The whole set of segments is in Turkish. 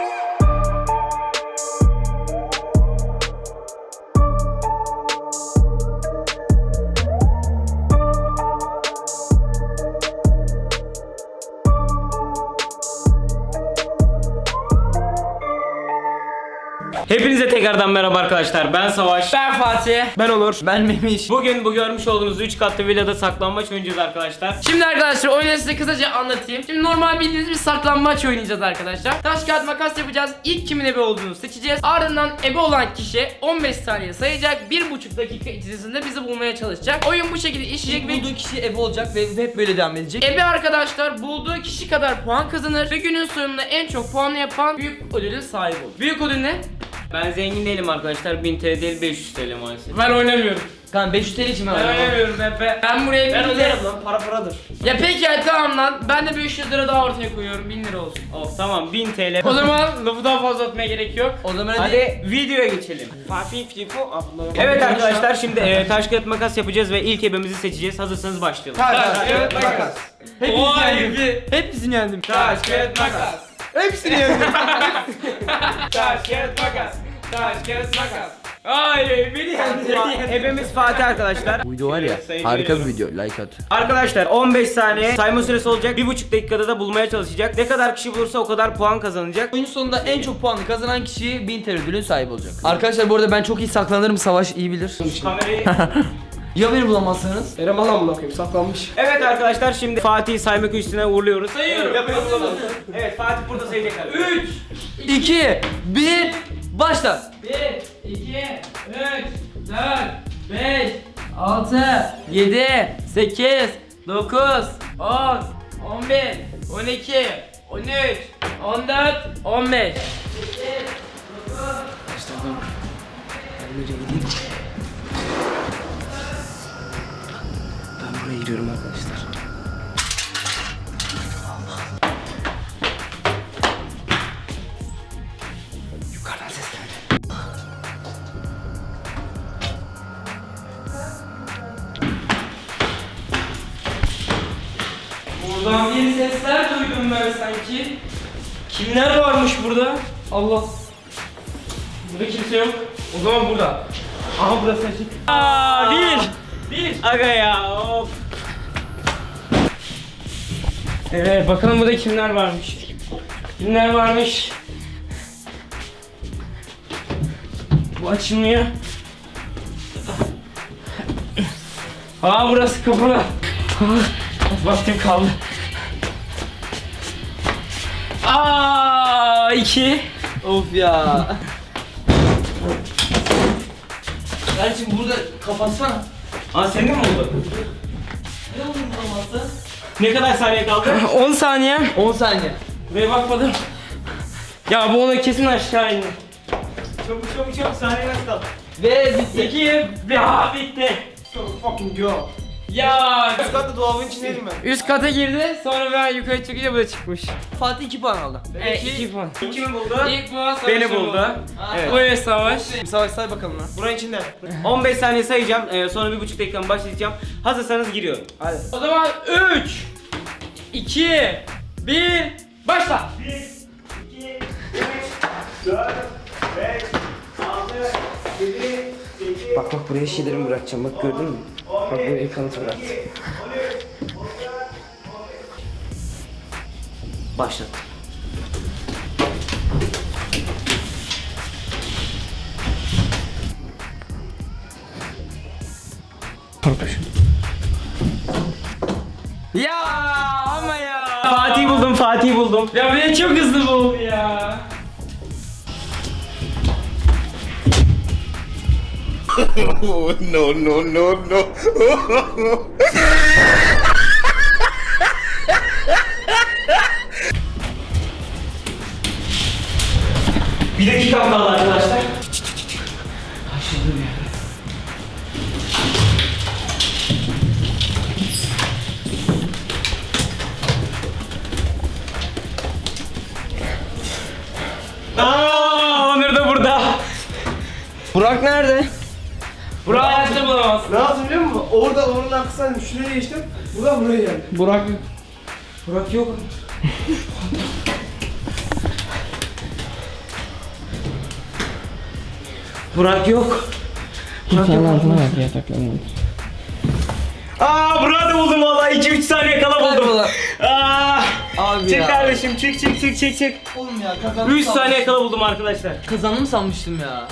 Yeah. Tekrardan merhaba arkadaşlar. Ben Savaş. Ben Fatih. Ben Onur. Ben Memiş. Bugün bu görmüş olduğunuz 3 katlı villada saklanmaç oynayacağız arkadaşlar. Şimdi arkadaşlar oyunu size kısaca anlatayım. Şimdi normal bildiğiniz bir saklanmaç oynayacağız arkadaşlar. Taş kağıt makas yapacağız. İlk kimin ebe olduğunu seçeceğiz. Ardından ebe olan kişi 15 saniye sayacak. 1,5 dakika içerisinde bizi bulmaya çalışacak. Oyun bu şekilde işleyecek ve Bulduğu kişi ebe olacak ve hep böyle devam edecek. Ebe arkadaşlar bulduğu kişi kadar puan kazanır ve günün sonunda en çok puanı yapan büyük ödülün sahibi olur. Büyük ödül ne? Ben zengin değilim arkadaşlar. 1000 TL değil 500 TL maalesef. Ben oynamıyorum. Kanka 500 TL için ben Ben oynamıyorum Epe. Ben buraya Ben bir öderim lan para paradır. Ya peki ya tamam lan. Ben de 500 lira daha ortaya koyuyorum. 1000 lira olsun. Of tamam 1000 TL. O zaman lafı daha fazla atmaya gerek yok. O zaman hadi. Hadi videoya geçelim. Evet arkadaşlar şimdi e, taş kağıt makas yapacağız ve ilk ebemizi seçeceğiz. Hazırsanız başlayalım. Taş, kağıt, makas. Hepinizi yendim. Hepsini yendim. Taş, kağıt, makas. Hepsini yendim. Taş, kağıt, makas. Taş, kağıt, makas. Ay beni yendi. Ebemiz Fatih arkadaşlar. Bu video var ya harika bir video. Like at. Arkadaşlar 15 saniye sayma süresi olacak. 1,5 dakikada da bulmaya çalışacak. Ne kadar kişi bulursa o kadar puan kazanacak. Oyunun sonunda en çok puanı kazanan kişi 1000 TL ödülün sahibi olacak. Arkadaşlar bu arada ben çok iyi saklanırım. Savaş iyi bilir. Kamerayı Ya beni bulamazsanız? Erem alan mı koyayım saklanmış. Evet arkadaşlar şimdi Fatih'i saymak üstüne uğurluyoruz. Sayıyorum. Yapıyoruz. Evet Fatih burada sayacak abi. 3, 2 1 Başla. 1, 2, 3, 4, 5, 6, 7, 8, 9, 10, 11, 12, 13, 14, 15. Ben buraya giriyorum arkadaşlar. Yukarıdan ses geldi. Buradan bir sesler duydum ben sanki. Kimler varmış burada? Allah. Burada kimse yok. O zaman burada. Aha burası açık. Aa, bir. Bir. Aga ya of. Evet bakalım burada kimler varmış. Kimler varmış? Bu açılmıyor. Aa burası kapalı. Aa, vaktim kaldı. Aa iki. Of ya. Kardeşim burada kapatsana. Aa senin mi oldu? Ne olur bulamazsın? Ne kadar saniye kaldı? 10 saniye. 10 saniye. Buraya bakmadım. Ya bu ona kesin aşağı indi. çabuk çabuk çabuk saniye nasıl kaldı? Ve bitti. İki. Ya bitti. So fucking go. Ya Üst katta dolabın içindeydim ben. Üst kata girdi sonra ben yukarı çıkınca bu da çıkmış. Fatih 2 puan aldı. Evet 2 puan. Kimi buldu? İlk puan savaşı Beni buldu. Evet. Buyur savaş. Savaş say bakalım lan. Buranın içinde. 15 saniye sayacağım. Ee, sonra 1,5 dakikamı başlayacağım. Hazırsanız giriyorum. Hadi. O zaman 3 2 1 Başla. 1, 2, 3, 4, 5, 6, 7, 8, Bak bak buraya şeylerimi bırakacağım bak gördün mü? Bak buraya kanıt bıraktım. Başlat. Ya ama ya. Fatih buldum, Fatih buldum. Ya beni çok hızlı buldu ya. Oh, no, no, no, no. Bir dakikam kaldı arkadaşlar. Aa, Onur da burada. Burak nerede? Burak hayatta bulamaz. Ne yaptım biliyor musun? Orada oranın arkasından şuraya geçtim. Buradan buraya geldim. Burak Burak yok. Burak yok. Burak yok. altına bak yataklanmamış. Aa Burak'ı buldum valla 2-3 saniye kala buldum. Kaybolan. Abi Çek ya. kardeşim çek çek çek çek çek. Oğlum ya kazandım. 3 saniye kala buldum arkadaşlar. Kazandım sanmıştım ya.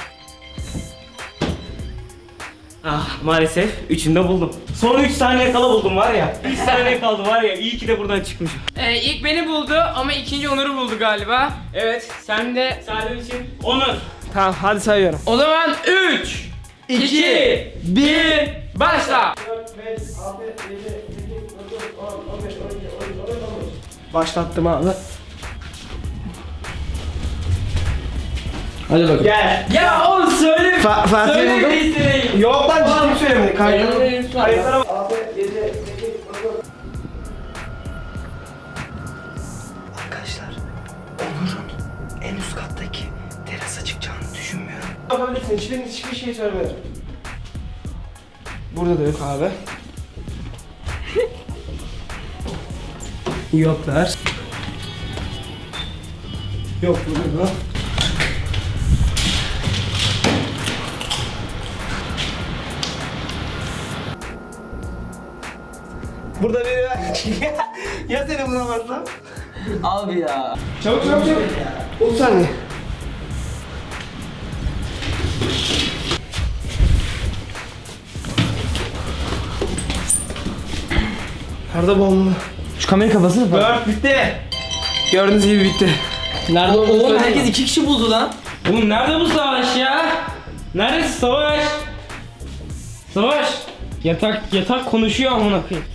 Ah maalesef üçünde buldum. Son 3 saniye kala buldum var ya. 3 saniye kaldı var ya iyi ki de buradan çıkmışım. Ee, ilk beni buldu ama ikinci Onur'u buldu galiba. Evet Sen de Salim için Onur. Tamam hadi sayıyorum. o zaman 3 2 1 başla. Başlattım abi. Hadi bakalım. Gel. Ya oğlum söyle. Fa söyle buldum. Yok lan ciddi söylemedi. Kaydı. Kayıtlara- Kayıtlara bak. Arkadaşlar Onur'un en üst kattaki terasa çıkacağını düşünmüyorum. Yapabilirsin. Hiçbir, hiçbir şey söylemedim. Burada da yok abi. Yoklar. Yok burada da. Burada biri ya seni bulamazsam? Abi ya. Çabuk çabuk çabuk. 30 saniye. Nerede bomba? Şu kamera kafasını. Dört bitti. Gördüğünüz gibi bitti. Nerede olduğunu Oğlum herkes iki kişi buldu lan. Oğlum nerede bu savaş ya? Neredesin savaş? Savaş. Yatak yatak konuşuyor amına koyayım.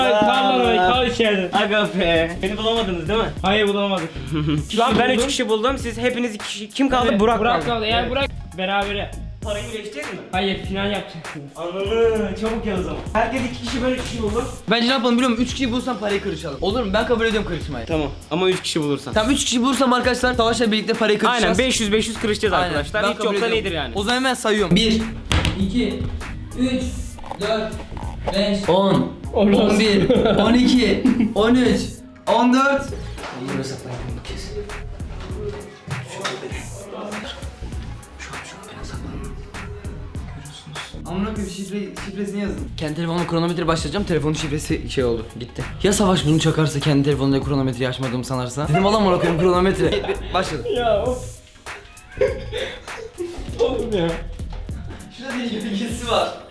Oraya, kal içeride. Aga be. Beni bulamadınız değil mi? Hayır bulamadık. Şu an ben 3 kişi buldum. Siz hepiniz 2 kişi. Kim kaldı? Burak, Burak kaldı. kaldı. Eğer Burak berabere. Parayı birleştireceğiz mi? Hayır final yapacaksınız. Anladım. Çabuk o zaman. Herkes 2 kişi ben 3 kişi buldum. Bence ne yapalım biliyor musun? Üç kişi bulsam parayı kırışalım. Olur mu? Ben kabul ediyorum kırışmayı. Tamam ama 3 kişi bulursan. Tamam üç kişi bulursam arkadaşlar savaşla birlikte parayı kırışacağız. Aynen 500 500 kırışacağız Aynen. arkadaşlar. Ben Hiç ediyorum. iyidir yani. O zaman hemen sayıyorum. 1 2 3 4 5 10 11 12 13 14 Onur'a saklayın bunu kes. Amına koyayım şifre, şifresini yazın. Kendi telefonumla kronometre başlayacağım. Telefonun şifresi şey oldu. Gitti. Ya Savaş bunu çakarsa kendi telefonunda kronometreyi açmadığımı sanarsa. Dedim valla amına koyayım kronometre. Başladı. Ya of. Oğlum ya. Şurada bir gölgesi var.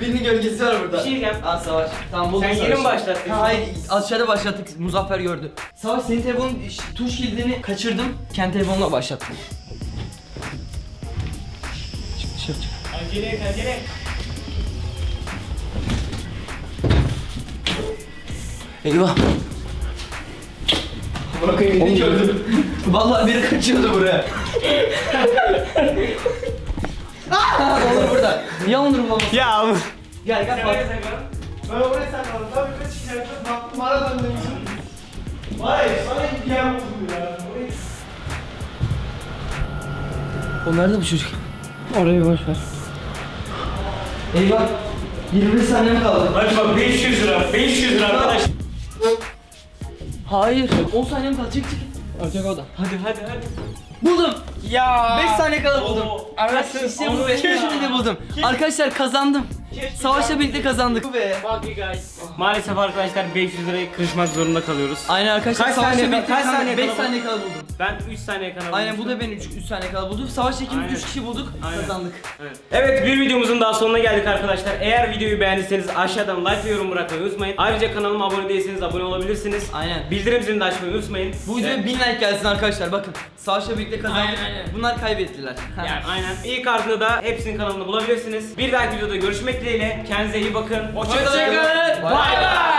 Birinin gölgesi var burada. Bir şey diyeceğim. Aa Savaş. Tamam buldum Sen Savaş'ı. yeni mi başlattın? Ha, hayır aşağıda başlattık. Muzaffer gördü. Savaş senin telefonun tuş kilidini kaçırdım. Kendi telefonla başlattım. Çık dışarı çık. Acele et acele et. Eyvah. Bırakayım beni gördüm. Vallahi biri kaçıyordu buraya. Aa, Onur burada. Niye Onur bulamaz? Ya Gel gel Fatih. Ben oraya sakladım. Tabii kaç çıkacaktım. Baktım ara döndüm. Vay sana yer buldum ya. O nerede bu çocuk? Orayı boş ver. Eyvah. 21 saniyem kaldı. Hadi bak 500 lira 500 lira arkadaş. Hayır. 10 saniyem kaldı. Çık çık. Açacak o da. Hadi hadi hadi. Buldum. Ya. 5 saniye kala buldum. Arası İşte bu be. Şimdi de buldum. Arkadaşlar kazandım. Savaşla birlikte kazandık. Bu be. Guys. Maalesef arkadaşlar 500 lirayı kırışmak zorunda kalıyoruz. Aynen arkadaşlar. Kaç saniye- kaç saniye 5 kala saniye kala buldum. Ben 3 saniye kadar Aynen bu da ben 3 3 saniye kala buldum. Savaşta ikimiz Aynen. 3 kişi bulduk. Aynen. Kazandık. Evet. Evet bir videomuzun daha sonuna geldik arkadaşlar. Eğer videoyu beğendiyseniz aşağıdan like ve yorum bırakmayı unutmayın. Ayrıca kanalıma abone değilseniz abone olabilirsiniz. Aynen. Bildirim zilini de açmayı unutmayın. Bu videoya Evet. 1000 like gelsin arkadaşlar. Bakın. Savaşla birlikte kazandık. Aynen. Bunlar kaybettiler. Yani aynen. İlk ardında da hepsinin kanalında bulabilirsiniz. Bir dahaki videoda görüşmek dileğiyle. Kendinize iyi bakın. Hoşçakalın. Hoşçakalın. Bay bay.